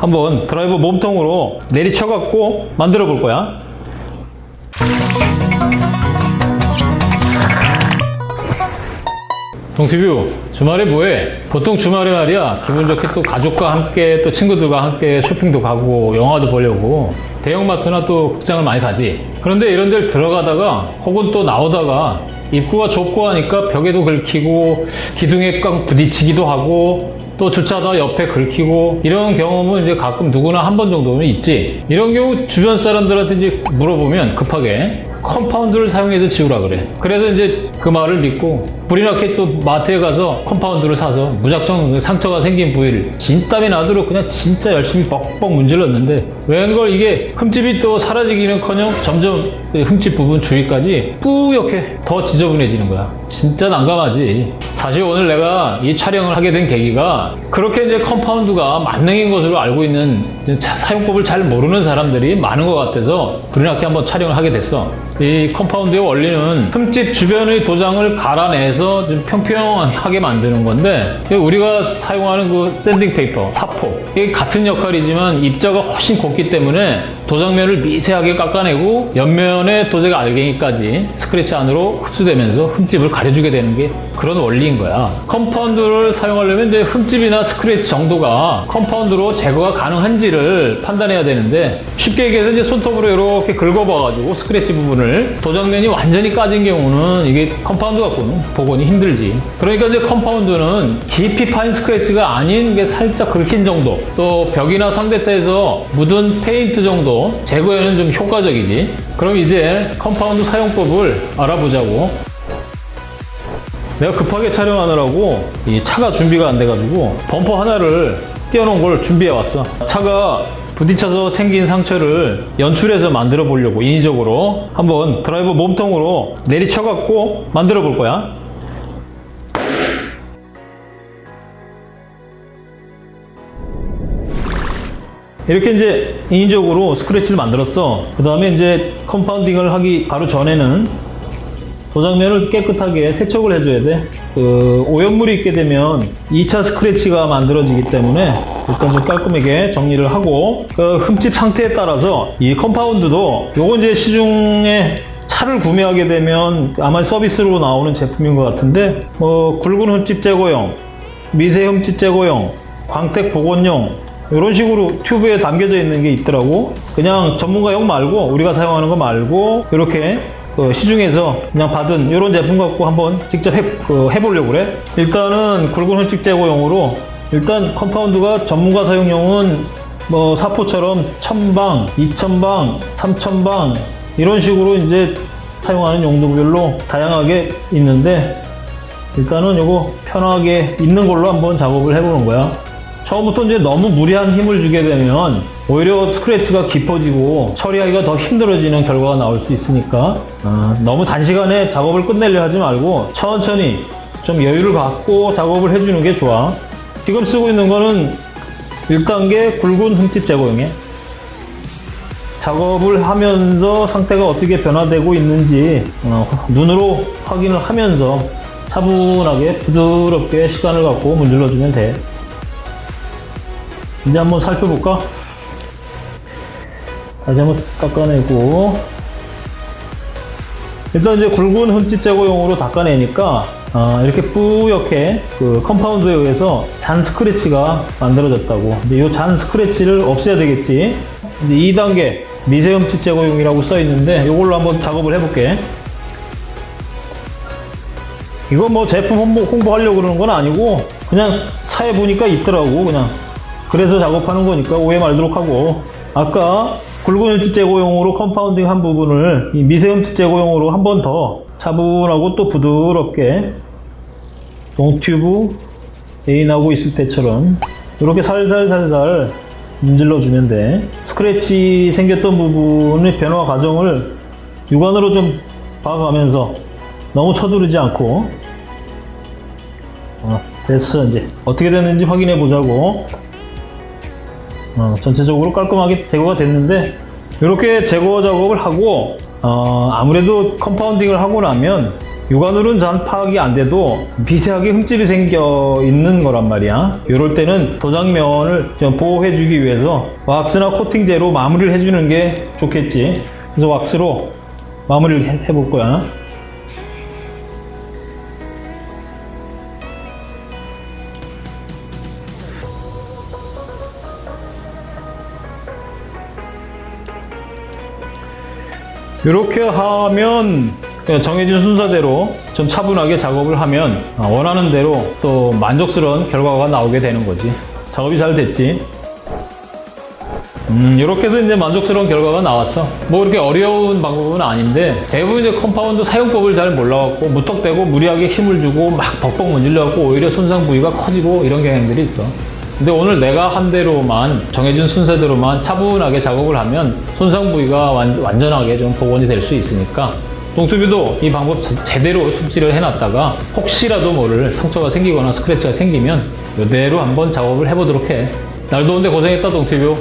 한번 드라이버 몸통으로 내리쳐갖고 만들어 볼 거야. 동티뷰 주말에 뭐해? 보통 주말에 말이야 기분 좋게 또 가족과 함께 또 친구들과 함께 쇼핑도 가고 영화도 보려고 대형마트나 또 극장을 많이 가지 그런데 이런 데를 들어가다가 혹은 또 나오다가 입구가 좁고 하니까 벽에도 긁히고 기둥에 꽉 부딪히기도 하고 또 주차다 옆에 긁히고 이런 경험은 이제 가끔 누구나 한 번 정도는 있지. 이런 경우 주변 사람들한테 이제 물어보면 급하게 컴파운드를 사용해서 지우라 그래. 그래서 이제 그 말을 믿고 불이 나게 또 마트에 가서 컴파운드를 사서 무작정 그 상처가 생긴 부위를 진땀이 나도록 그냥 진짜 열심히 뻑뻑 문질렀는데 웬걸 이게 흠집이 또 사라지기는커녕 점점 그 흠집 부분 주위까지 뿌옇게 더 지저분해지는 거야. 진짜 난감하지. 사실 오늘 내가 이 촬영을 하게 된 계기가 그렇게 이제 컴파운드가 만능인 것으로 알고 있는 차- 사용법을 잘 모르는 사람들이 많은 것 같아서 나게 한번 촬영을 하게 됐어. 이 컴파운드의 원리는 흠집 주변의 도장을 갈아내서 좀 평평하게 만드는 건데 우리가 사용하는 그 sanding paper, 사포. 이게 같은 역할이지만 입자가 훨씬 곱기 때문에 도장면을 미세하게 깎아내고 옆면의 도장 알갱이까지 스크래치 안으로 흡수되면서 흠집을 가려주게 되는 게 그런 원리인 거야. 컴파운드를 사용하려면 이제 흠집이나 스크래치 정도가 컴파운드로 제거가 가능한지를 판단해야 되는데 쉽게 얘기해서 이제 손톱으로 이렇게 긁어봐가지고 스크래치 부분을 도장면이 완전히 까진 경우는 이게 컴파운드 갖고는 복원이 힘들지. 그러니까 이제 컴파운드는 깊이 파인 스크래치가 아닌 게 살짝 긁힌 정도. 또 벽이나 상대차에서 묻은 페인트 정도 제거에는 좀 효과적이지. 그럼 이제 컴파운드 사용법을 알아보자고. 내가 급하게 촬영하느라고 이 차가 준비가 안 돼가지고 범퍼 하나를 띄워놓은 걸 준비해 왔어. 차가 부딪혀서 생긴 상처를 연출해서 만들어 보려고 인위적으로. 한번 드라이버 몸통으로 내리쳐 갖고 만들어 볼 거야 이렇게 이제 인위적으로 스크래치를 만들었어 그 다음에 이제 컴파운딩을 하기 바로 전에는 도장면을 깨끗하게 세척을 해줘야 돼. 그 오염물이 있게 되면 2차 스크래치가 만들어지기 때문에 일단 좀 깔끔하게 정리를 하고 그 흠집 상태에 따라서 이 컴파운드도 요거 이제 시중에 차를 구매하게 되면 아마 서비스로 나오는 제품인 것 같은데 뭐 굵은 흠집 제거용, 미세 흠집 제거용, 광택 복원용 이런 식으로 튜브에 담겨져 있는 게 있더라고. 그냥 전문가용 말고 우리가 사용하는 거 말고 이렇게 그 시중에서 그냥 받은 이런 제품 갖고 한번 직접 해, 그 해보려고 그래. 일단은 굵은 흠집 제거용으로 일단 컴파운드가 전문가 사용용은 뭐 사포처럼 1000방, 2000방, 3000방 이런 식으로 이제 사용하는 용도별로 다양하게 있는데 일단은 요거 편하게 있는 걸로 한번 작업을 해보는 거야 처음부터 이제 너무 무리한 힘을 주게 되면 오히려 스크래치가 깊어지고 처리하기가 더 힘들어지는 결과가 나올 수 있으니까 어, 너무 단시간에 작업을 끝내려 하지 말고 천천히 좀 여유를 갖고 작업을 해주는 게 좋아. 지금 쓰고 있는 거는 1단계 굵은 흠집 제거용에 작업을 하면서 상태가 어떻게 변화되고 있는지 어, 눈으로 확인을 하면서 차분하게 부드럽게 시간을 갖고 문질러주면 돼 이제 한번 살펴볼까? 다시 한번 깎아내고. 일단 이제 굵은 흠집 제거용으로 닦아내니까 아, 이렇게 뿌옇게 그 컴파운드에 의해서 잔 스크래치가 만들어졌다고. 근데 이 잔 스크래치를 없애야 되겠지. 이제 2단계 미세 흠집 제거용이라고 써 있는데 이걸로 한번 작업을 해볼게. 이건 뭐 제품 홍보, 홍보하려고 그러는 건 아니고 그냥 차에 보니까 있더라고 그냥 그래서 작업하는 거니까 오해 말도록 하고. 아까 굵은 흠집 제거용으로 컴파운딩 한 부분을 이 미세 흠집 제거용으로 한 번 더 차분하고 또 부드럽게 동투비 애인하고 있을 때처럼 이렇게 살살살살 문질러 주면 돼 스크래치 생겼던 부분의 변화 과정을 육안으로 좀 봐가면서 너무 서두르지 않고 어, 됐어 이제. 어떻게 됐는지 확인해 보자고 어, 전체적으로 깔끔하게 제거가 됐는데 이렇게 제거 작업을 하고 어, 아무래도 컴파운딩을 하고 나면 육안으로는 잘 파악이 안 돼도 미세하게 흠집이 생겨 있는 거란 말이야. 이럴 때는 도장면을 좀 보호해 주기 위해서 왁스나 코팅제로 마무리를 해주는 게 좋겠지. 그래서 왁스로 마무리를 해- 해볼 거야. 이렇게 하면 정해진 순서대로 좀 차분하게 작업을 하면 아, 원하는 대로 또 만족스러운 결과가 나오게 되는 거지. 작업이 잘 됐지. 음, 이렇게 해서 이제 만족스러운 결과가 나왔어. 뭐 그렇게 어려운 방법은 아닌데 대부분 이제 컴파운드 사용법을 잘 몰라갖고 무턱대고 무리하게 힘을 주고 막 벅벅 문질러갖고 오히려 손상 부위가 커지고 이런 경향들이 있어. 근데 오늘 내가 한 대로만 정해진 순서대로만 차분하게 작업을 하면 손상 부위가 완, 완전하게 좀 복원이 될 수 있으니까 동투비도 이 방법 제- 제대로 숙지를 해놨다가 혹시라도 모를 상처가 생기거나 스크래치가 생기면 이대로 한번 작업을 해보도록 해. 날 더운데 고생했다 동투비.